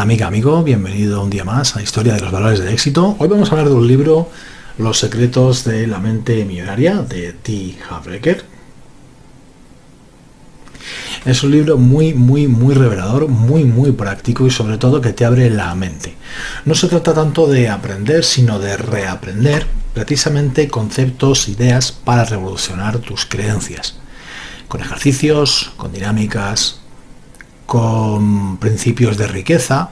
Amiga, amigo, bienvenido un día más a Historia de los Valores del Éxito. Hoy vamos a hablar de un libro, Los secretos de la mente millonaria, de T. Havreker. Es un libro muy, muy, muy revelador, muy, muy práctico y sobre todo que te abre la mente. No se trata tanto de aprender, sino de reaprender precisamente conceptos, ideas para revolucionar tus creencias. Con ejercicios, con dinámicas, con principios de riqueza,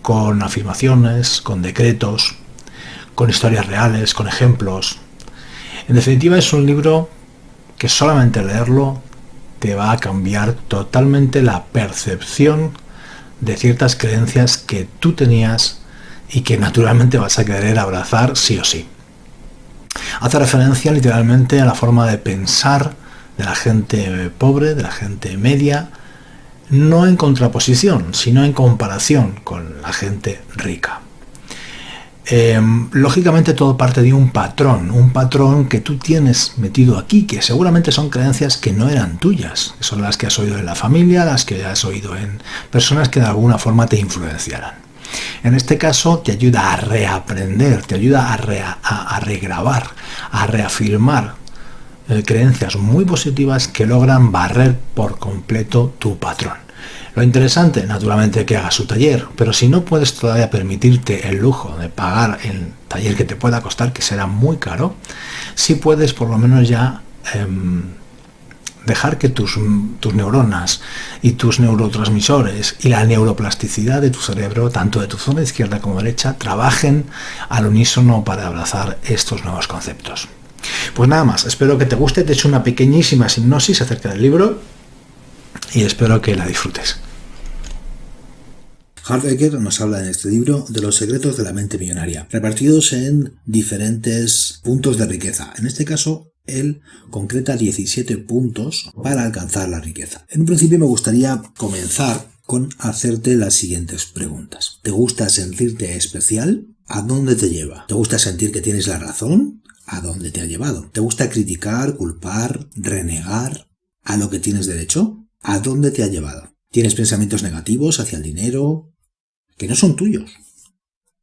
con afirmaciones, con decretos, con historias reales, con ejemplos. En definitiva es un libro que solamente leerlo te va a cambiar totalmente la percepción de ciertas creencias que tú tenías y que naturalmente vas a querer abrazar sí o sí. Hace referencia literalmente a la forma de pensar de la gente pobre, de la gente media, no en contraposición, sino en comparación con la gente rica. Em, lógicamente todo parte de un patrón, un patrón que tú tienes metido aquí, que seguramente son creencias que no eran tuyas, que son las que has oído en la familia, las que has oído en personas que de alguna forma te influenciaran. En este caso te ayuda a reaprender, te ayuda a, regrabar, a reafirmar eh, creencias muy positivas que logran barrer por completo tu patrón. Lo interesante, naturalmente, que hagas su taller, pero si no puedes todavía permitirte el lujo de pagar el taller que te pueda costar, que será muy caro, si puedes por lo menos ya em, dejar que tus, tus neuronas y tus neurotransmisores y la neuroplasticidad de tu cerebro, tanto de tu zona izquierda como derecha, trabajen al unísono para abrazar estos nuevos conceptos. Pues nada más, espero que te guste, te he hecho una pequeñísima hipnosis acerca del libro y espero que la disfrutes. Hardegger nos habla en este libro de los secretos de la mente millonaria, repartidos en diferentes puntos de riqueza. En este caso, él concreta 17 puntos para alcanzar la riqueza. En un principio me gustaría comenzar con hacerte las siguientes preguntas. ¿Te gusta sentirte especial? ¿A dónde te lleva? ¿Te gusta sentir que tienes la razón? ¿A dónde te ha llevado? ¿Te gusta criticar, culpar, renegar a lo que tienes derecho? ¿A dónde te ha llevado? ¿Tienes pensamientos negativos hacia el dinero que no son tuyos?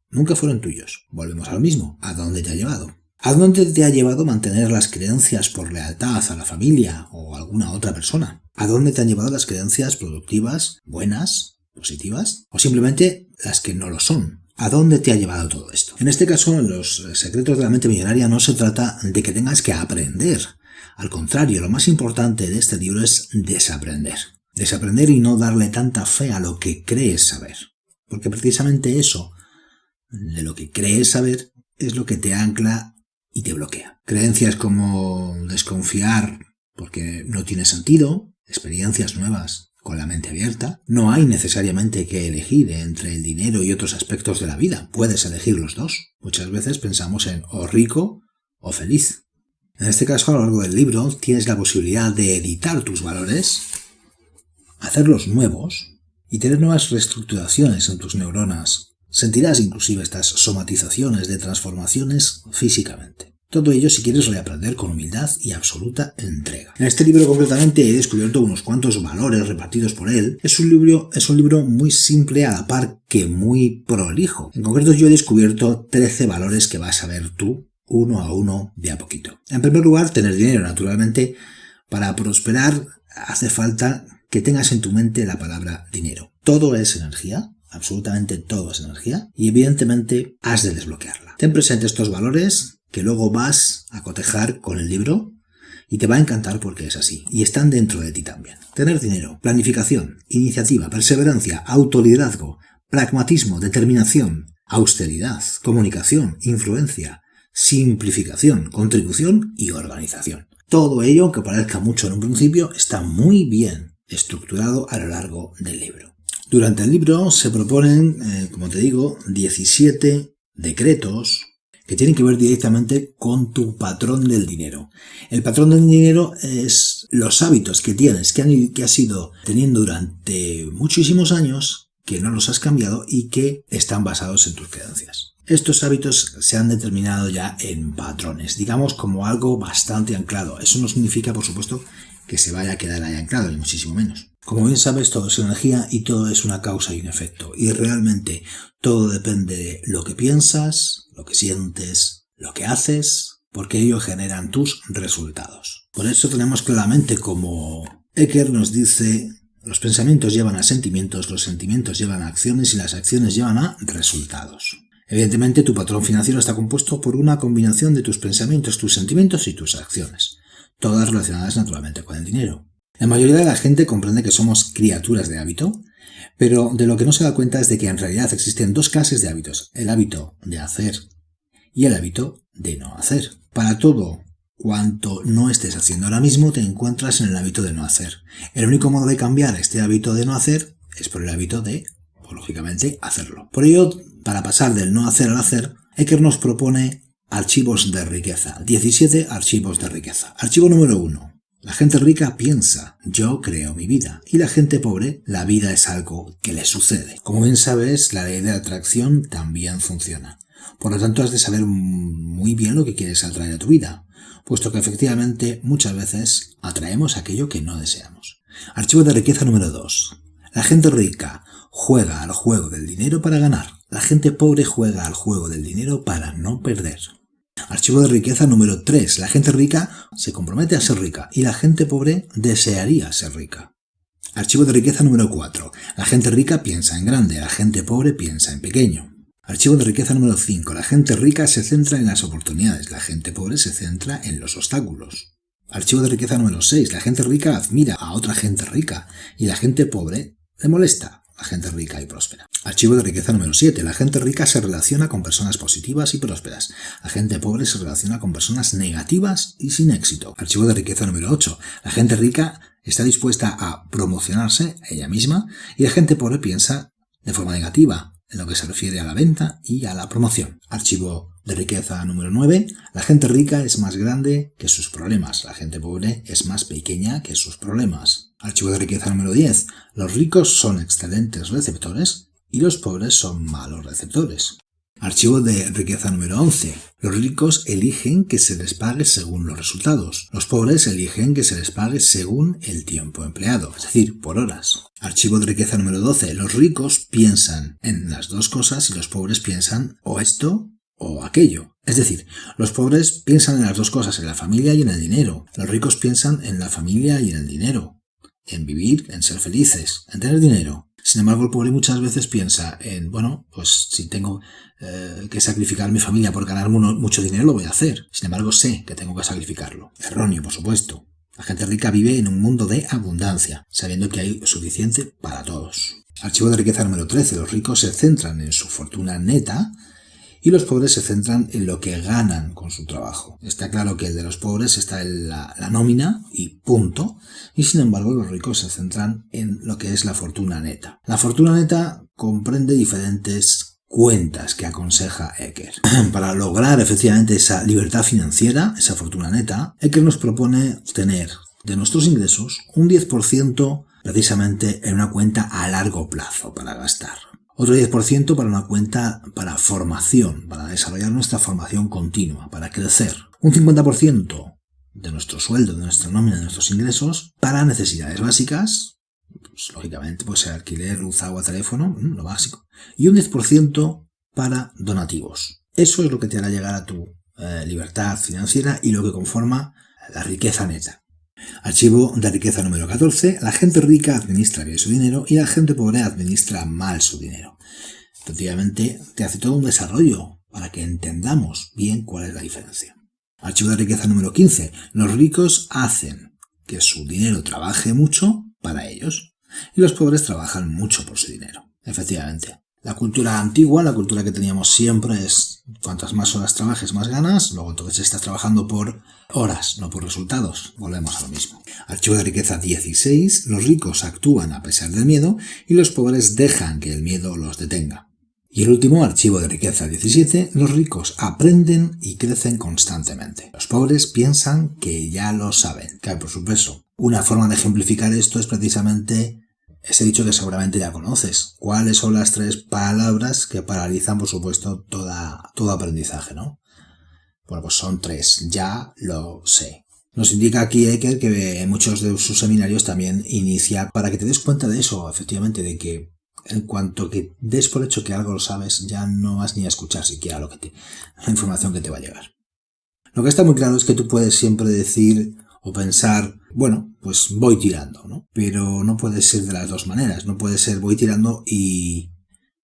Nunca fueron tuyos. Volvemos a lo mismo. ¿A dónde te ha llevado? ¿A dónde te ha llevado mantener las creencias por lealtad a la familia o a alguna otra persona? ¿A dónde te han llevado las creencias productivas, buenas, positivas? ¿O simplemente las que no lo son? ¿A dónde te ha llevado todo esto? En este caso, en los secretos de la mente millonaria no se trata de que tengas que aprender. Al contrario, lo más importante de este libro es desaprender. Desaprender y no darle tanta fe a lo que crees saber. Porque precisamente eso, de lo que crees saber, es lo que te ancla y te bloquea. Creencias como desconfiar porque no tiene sentido, experiencias nuevas con la mente abierta. No hay necesariamente que elegir entre el dinero y otros aspectos de la vida. Puedes elegir los dos. Muchas veces pensamos en o rico o feliz. En este caso, a lo largo del libro, tienes la posibilidad de editar tus valores, hacerlos nuevos y tener nuevas reestructuraciones en tus neuronas Sentirás inclusive estas somatizaciones de transformaciones físicamente. Todo ello si quieres reaprender con humildad y absoluta entrega. En este libro concretamente he descubierto unos cuantos valores repartidos por él. Es un libro, es un libro muy simple a la par que muy prolijo. En concreto yo he descubierto 13 valores que vas a ver tú uno a uno de a poquito. En primer lugar, tener dinero, naturalmente. Para prosperar hace falta que tengas en tu mente la palabra dinero. Todo es energía, absolutamente todo es energía y evidentemente has de desbloquearla. Ten presente estos valores que luego vas a cotejar con el libro y te va a encantar porque es así. Y están dentro de ti también. Tener dinero, planificación, iniciativa, perseverancia, autoliderazgo, pragmatismo, determinación, austeridad, comunicación, influencia, simplificación, contribución y organización. Todo ello, aunque parezca mucho en un principio, está muy bien estructurado a lo largo del libro. Durante el libro se proponen, eh, como te digo, 17 decretos que tienen que ver directamente con tu patrón del dinero. El patrón del dinero es los hábitos que tienes, que, que has ido teniendo durante muchísimos años, que no los has cambiado y que están basados en tus creencias. Estos hábitos se han determinado ya en patrones, digamos como algo bastante anclado. Eso no significa, por supuesto, que se vaya a quedar ahí anclado, ni muchísimo menos. Como bien sabes, todo es energía y todo es una causa y un efecto. Y realmente todo depende de lo que piensas, lo que sientes, lo que haces, porque ello generan tus resultados. Por eso tenemos claramente como Ecker nos dice los pensamientos llevan a sentimientos, los sentimientos llevan a acciones y las acciones llevan a resultados. Evidentemente tu patrón financiero está compuesto por una combinación de tus pensamientos, tus sentimientos y tus acciones, todas relacionadas naturalmente con el dinero. La mayoría de la gente comprende que somos criaturas de hábito, pero de lo que no se da cuenta es de que en realidad existen dos clases de hábitos, el hábito de hacer y el hábito de no hacer. Para todo Cuanto no estés haciendo ahora mismo, te encuentras en el hábito de no hacer. El único modo de cambiar este hábito de no hacer es por el hábito de, pues, lógicamente, hacerlo. Por ello, para pasar del no hacer al hacer, Ecker nos propone archivos de riqueza. 17 archivos de riqueza. Archivo número 1. La gente rica piensa, yo creo mi vida. Y la gente pobre, la vida es algo que le sucede. Como bien sabes, la ley de atracción también funciona. Por lo tanto, has de saber muy bien lo que quieres atraer a tu vida puesto que efectivamente muchas veces atraemos aquello que no deseamos. Archivo de riqueza número 2. La gente rica juega al juego del dinero para ganar. La gente pobre juega al juego del dinero para no perder. Archivo de riqueza número 3. La gente rica se compromete a ser rica y la gente pobre desearía ser rica. Archivo de riqueza número 4. La gente rica piensa en grande, la gente pobre piensa en pequeño. Archivo de riqueza número 5. La gente rica se centra en las oportunidades, la gente pobre se centra en los obstáculos. Archivo de riqueza número 6. La gente rica admira a otra gente rica y la gente pobre le molesta a gente rica y próspera. Archivo de riqueza número 7. La gente rica se relaciona con personas positivas y prósperas. La gente pobre se relaciona con personas negativas y sin éxito. Archivo de riqueza número 8. La gente rica está dispuesta a promocionarse ella misma y la gente pobre piensa de forma negativa, en lo que se refiere a la venta y a la promoción. Archivo de riqueza número 9. La gente rica es más grande que sus problemas. La gente pobre es más pequeña que sus problemas. Archivo de riqueza número 10. Los ricos son excelentes receptores y los pobres son malos receptores. Archivo de riqueza número 11. Los ricos eligen que se les pague según los resultados. Los pobres eligen que se les pague según el tiempo empleado, es decir, por horas. Archivo de riqueza número 12. Los ricos piensan en las dos cosas y los pobres piensan o esto o aquello. Es decir, los pobres piensan en las dos cosas, en la familia y en el dinero. Los ricos piensan en la familia y en el dinero. En vivir, en ser felices, en tener dinero. Sin embargo, el pobre muchas veces piensa en, bueno, pues si tengo eh, que sacrificar mi familia por ganar mucho dinero, lo voy a hacer. Sin embargo, sé que tengo que sacrificarlo. Erróneo, por supuesto. La gente rica vive en un mundo de abundancia, sabiendo que hay suficiente para todos. Archivo de riqueza número 13. Los ricos se centran en su fortuna neta y los pobres se centran en lo que ganan con su trabajo. Está claro que el de los pobres está en la, nómina y punto, y sin embargo los ricos se centran en lo que es la fortuna neta. La fortuna neta comprende diferentes cuentas que aconseja Ecker. Para lograr efectivamente esa libertad financiera, esa fortuna neta, Ecker nos propone tener de nuestros ingresos un 10% precisamente en una cuenta a largo plazo para gastar. Otro 10% para una cuenta para formación, para desarrollar nuestra formación continua, para crecer. Un 50% de nuestro sueldo, de nuestra nómina, de nuestros ingresos para necesidades básicas, pues, lógicamente pues alquiler, luz, agua, teléfono, mm, lo básico. Y un 10% para donativos. Eso es lo que te hará llegar a tu eh, libertad financiera y lo que conforma la riqueza neta. Archivo de riqueza número 14. La gente rica administra bien su dinero y la gente pobre administra mal su dinero. Efectivamente, te hace todo un desarrollo para que entendamos bien cuál es la diferencia. Archivo de riqueza número 15. Los ricos hacen que su dinero trabaje mucho para ellos y los pobres trabajan mucho por su dinero. Efectivamente. La cultura antigua, la cultura que teníamos siempre es cuantas más horas trabajes más ganas, luego entonces estás trabajando por horas, no por resultados. Volvemos a lo mismo. Archivo de riqueza 16. Los ricos actúan a pesar del miedo y los pobres dejan que el miedo los detenga. Y el último, archivo de riqueza 17, los ricos aprenden y crecen constantemente. Los pobres piensan que ya lo saben, cae por su peso. Una forma de ejemplificar esto es precisamente ese dicho que seguramente ya conoces. ¿Cuáles son las tres palabras que paralizan, por supuesto, toda, todo aprendizaje, no? Bueno, pues son tres. Ya lo sé. Nos indica aquí Eker que en muchos de sus seminarios también inicia para que te des cuenta de eso, efectivamente, de que en cuanto que des por hecho que algo lo sabes, ya no vas ni a escuchar siquiera lo que te, la información que te va a llegar. Lo que está muy claro es que tú puedes siempre decir o pensar, bueno, pues voy tirando, ¿no? Pero no puede ser de las dos maneras, no puede ser voy tirando y,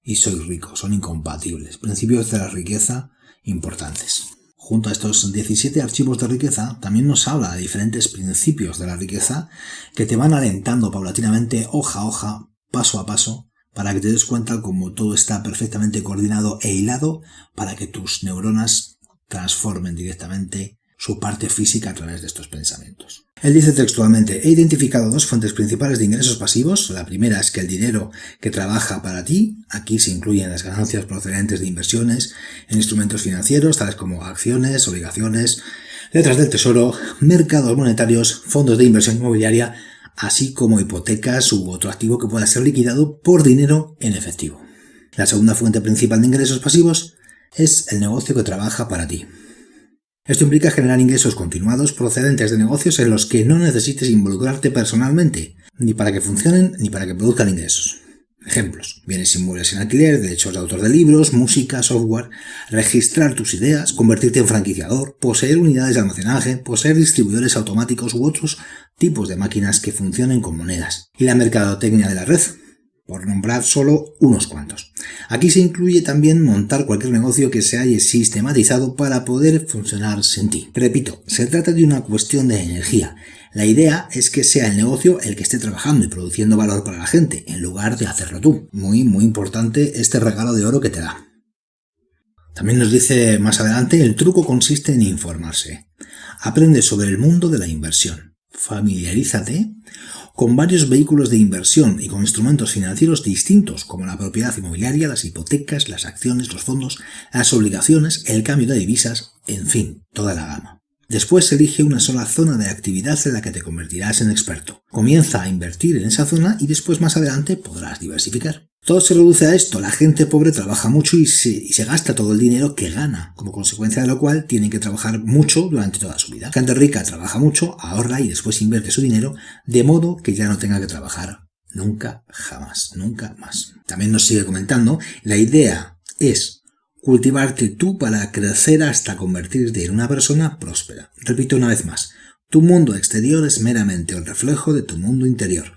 y soy rico, son incompatibles. Principios de la riqueza importantes. Junto a estos 17 archivos de riqueza, también nos habla de diferentes principios de la riqueza que te van alentando paulatinamente, hoja a hoja, paso a paso, para que te des cuenta cómo todo está perfectamente coordinado e hilado para que tus neuronas transformen directamente su parte física a través de estos pensamientos. Él dice textualmente, he identificado dos fuentes principales de ingresos pasivos. La primera es que el dinero que trabaja para ti, aquí se incluyen las ganancias procedentes de inversiones en instrumentos financieros, tales como acciones, obligaciones, letras del tesoro, mercados monetarios, fondos de inversión inmobiliaria, así como hipotecas u otro activo que pueda ser liquidado por dinero en efectivo. La segunda fuente principal de ingresos pasivos es el negocio que trabaja para ti. Esto implica generar ingresos continuados procedentes de negocios en los que no necesites involucrarte personalmente, ni para que funcionen ni para que produzcan ingresos. Ejemplos. Bienes inmuebles en alquiler, derechos de autor de libros, música, software, registrar tus ideas, convertirte en franquiciador, poseer unidades de almacenaje, poseer distribuidores automáticos u otros tipos de máquinas que funcionen con monedas. Y la mercadotecnia de la red, por nombrar solo unos cuantos. Aquí se incluye también montar cualquier negocio que se haya sistematizado para poder funcionar sin ti. Repito, se trata de una cuestión de energía. La idea es que sea el negocio el que esté trabajando y produciendo valor para la gente, en lugar de hacerlo tú. Muy, muy importante este regalo de oro que te da. También nos dice más adelante, el truco consiste en informarse. Aprende sobre el mundo de la inversión. Familiarízate con varios vehículos de inversión y con instrumentos financieros distintos como la propiedad inmobiliaria, las hipotecas, las acciones, los fondos, las obligaciones, el cambio de divisas, en fin, toda la gama. Después elige una sola zona de actividad en la que te convertirás en experto. Comienza a invertir en esa zona y después más adelante podrás diversificar. Todo se reduce a esto, la gente pobre trabaja mucho y se, gasta todo el dinero que gana, como consecuencia de lo cual tienen que trabajar mucho durante toda su vida. Gente rica trabaja mucho, ahorra y después invierte su dinero, de modo que ya no tenga que trabajar nunca, jamás, nunca más. También nos sigue comentando, la idea es cultivarte tú para crecer hasta convertirte en una persona próspera. Repito una vez más, tu mundo exterior es meramente el reflejo de tu mundo interior.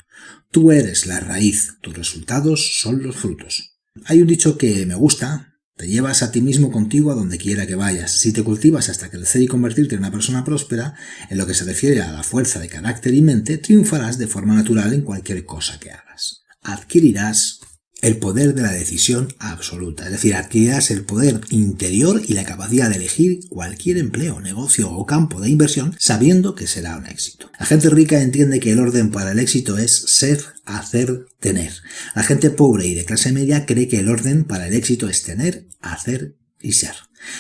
Tú eres la raíz, tus resultados son los frutos. Hay un dicho que me gusta, te llevas a ti mismo contigo a donde quiera que vayas. Si te cultivas hasta crecer y convertirte en una persona próspera, en lo que se refiere a la fuerza de carácter y mente, triunfarás de forma natural en cualquier cosa que hagas. Adquirirás el poder de la decisión absoluta, es decir, adquirirás el poder interior y la capacidad de elegir cualquier empleo, negocio o campo de inversión sabiendo que será un éxito. La gente rica entiende que el orden para el éxito es ser, hacer, tener. La gente pobre y de clase media cree que el orden para el éxito es tener, hacer y ser.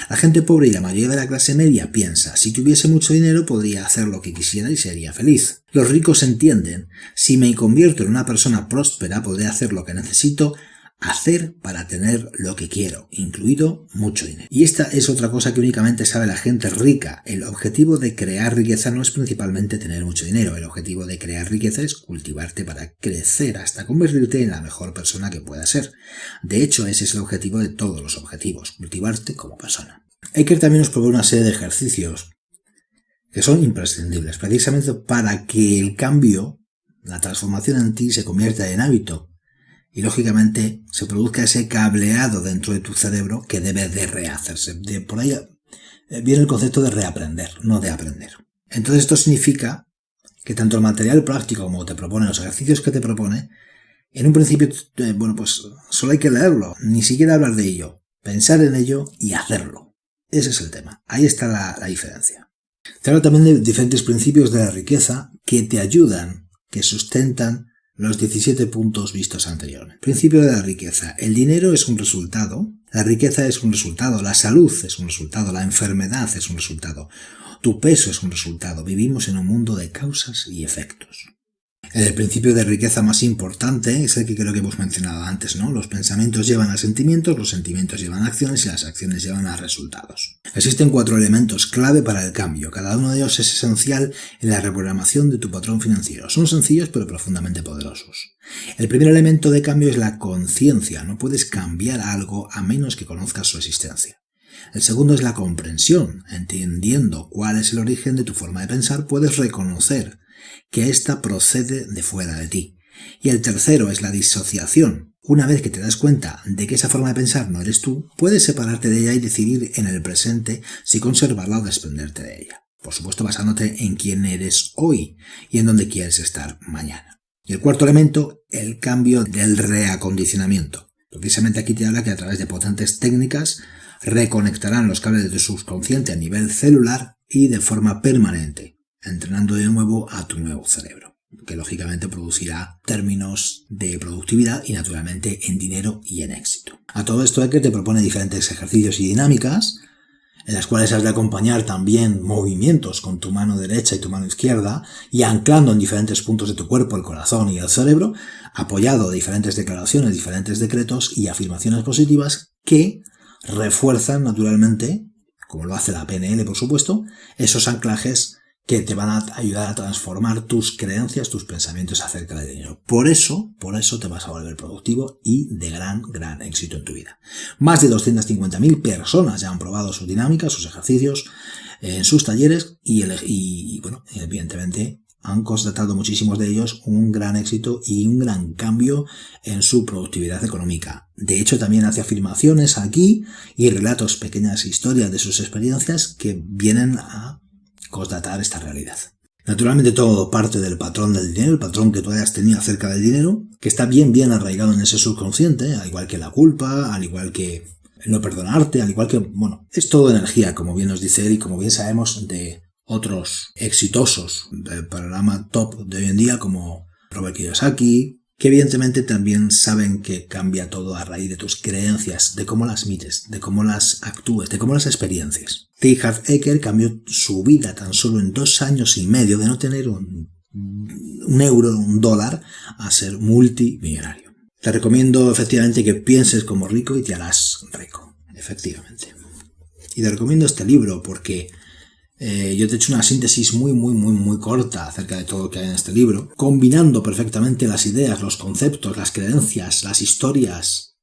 La gente pobre y la mayoría de la clase media piensa, si tuviese mucho dinero podría hacer lo que quisiera y sería feliz. Los ricos entienden, si me convierto en una persona próspera podré hacer lo que necesito hacer para tener lo que quiero, incluido mucho dinero. Y esta es otra cosa que únicamente sabe la gente rica. El objetivo de crear riqueza no es principalmente tener mucho dinero, el objetivo de crear riqueza es cultivarte para crecer hasta convertirte en la mejor persona que puedas ser. De hecho, ese es el objetivo de todos los objetivos, cultivarte como persona. Eker también nos propone una serie de ejercicios que son imprescindibles, precisamente para que el cambio, la transformación en ti se convierta en hábito y lógicamente se produzca ese cableado dentro de tu cerebro que debe de rehacerse. De por ahí eh, viene el concepto de reaprender, no de aprender. Entonces esto significa que tanto el material práctico como te propone, los ejercicios que te propone, en un principio, eh, bueno, pues solo hay que leerlo, ni siquiera hablar de ello, pensar en ello y hacerlo. Ese es el tema. Ahí está la, diferencia. Te hablo también de diferentes principios de la riqueza que te ayudan, que sustentan los 17 puntos vistos anteriormente. Principio de la riqueza. El dinero es un resultado, la riqueza es un resultado, la salud es un resultado, la enfermedad es un resultado, tu peso es un resultado. Vivimos en un mundo de causas y efectos. El principio de riqueza más importante es el que creo que hemos mencionado antes, ¿no? Los pensamientos llevan a sentimientos, los sentimientos llevan a acciones y las acciones llevan a resultados. Existen cuatro elementos clave para el cambio. Cada uno de ellos es esencial en la reprogramación de tu patrón financiero. Son sencillos pero profundamente poderosos. El primer elemento de cambio es la conciencia. No puedes cambiar algo a menos que conozcas su existencia. El segundo es la comprensión. Entendiendo cuál es el origen de tu forma de pensar, puedes reconocer que ésta procede de fuera de ti. Y el tercero es la disociación. Una vez que te das cuenta de que esa forma de pensar no eres tú, puedes separarte de ella y decidir en el presente si conservarla o desprenderte de ella. Por supuesto basándote en quién eres hoy y en dónde quieres estar mañana. Y el cuarto elemento, el cambio del reacondicionamiento. Precisamente aquí te habla que a través de potentes técnicas reconectarán los cables de tu subconsciente a nivel celular y de forma permanente, entrenando de nuevo a tu nuevo cerebro, que lógicamente producirá términos de productividad y naturalmente en dinero y en éxito. A todo esto que te propone diferentes ejercicios y dinámicas, en las cuales has de acompañar también movimientos con tu mano derecha y tu mano izquierda, y anclando en diferentes puntos de tu cuerpo, el corazón y el cerebro, apoyado de diferentes declaraciones, diferentes decretos y afirmaciones positivas que refuerzan naturalmente, como lo hace la PNL por supuesto, esos anclajes que te van a ayudar a transformar tus creencias, tus pensamientos acerca del dinero. Por eso, por eso te vas a volver productivo y de gran, gran éxito en tu vida. Más de 250.000 personas ya han probado sus dinámicas, sus ejercicios en sus talleres y, y bueno, evidentemente han constatado muchísimos de ellos un gran éxito y un gran cambio en su productividad económica. De hecho, también hace afirmaciones aquí y relatos pequeñas historias de sus experiencias que vienen a constatar esta realidad. Naturalmente todo parte del patrón del dinero, el patrón que tú hayas tenido acerca del dinero, que está bien bien arraigado en ese subconsciente, al igual que la culpa, al igual que no perdonarte, al igual que, bueno, es todo energía, como bien nos dice él y como bien sabemos de otros exitosos del panorama top de hoy en día como Robert Kiyosaki, que evidentemente también saben que cambia todo a raíz de tus creencias, de cómo las mires, de cómo las actúes, de cómo las experiencias. T. Harv Eker cambió su vida tan solo en dos años y medio de no tener un, un euro, un dólar, a ser multimillonario. Te recomiendo efectivamente que pienses como rico y te harás rico, efectivamente. Y te recomiendo este libro porque eh, yo te he hecho una síntesis muy, muy, muy, muy corta acerca de todo lo que hay en este libro, combinando perfectamente las ideas, los conceptos, las creencias, las historias,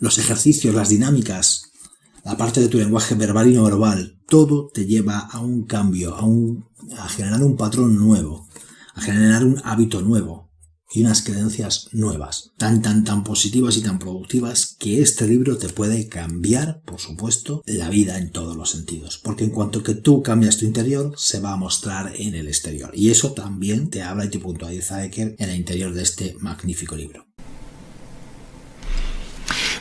los ejercicios, las dinámicas, la parte de tu lenguaje verbal y no verbal. Todo te lleva a un cambio, a, un, a generar un patrón nuevo, a generar un hábito nuevo, y unas creencias nuevas, tan tan tan positivas y tan productivas que este libro te puede cambiar, por supuesto, la vida en todos los sentidos. Porque en cuanto que tú cambias tu interior, se va a mostrar en el exterior. Y eso también te habla y te puntualiza Eker en el interior de este magnífico libro.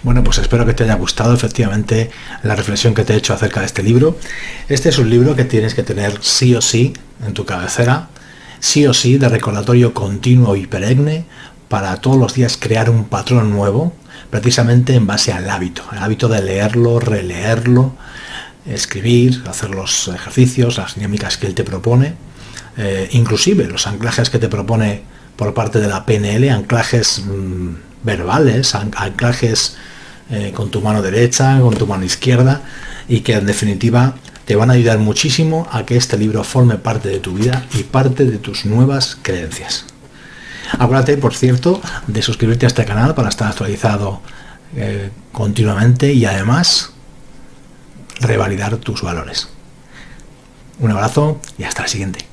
Bueno, pues espero que te haya gustado efectivamente la reflexión que te he hecho acerca de este libro. Este es un libro que tienes que tener sí o sí en tu cabecera sí o sí de recordatorio continuo y perenne para todos los días crear un patrón nuevo, precisamente en base al hábito, el hábito de leerlo, releerlo, escribir, hacer los ejercicios, las dinámicas que él te propone, eh, inclusive los anclajes que te propone por parte de la PNL, anclajes mm, verbales, anclajes eh, con tu mano derecha, con tu mano izquierda, y que en definitiva te van a ayudar muchísimo a que este libro forme parte de tu vida y parte de tus nuevas creencias. Acuérdate, por cierto, de suscribirte a este canal para estar actualizado eh, continuamente y además revalidar tus valores. Un abrazo y hasta la siguiente.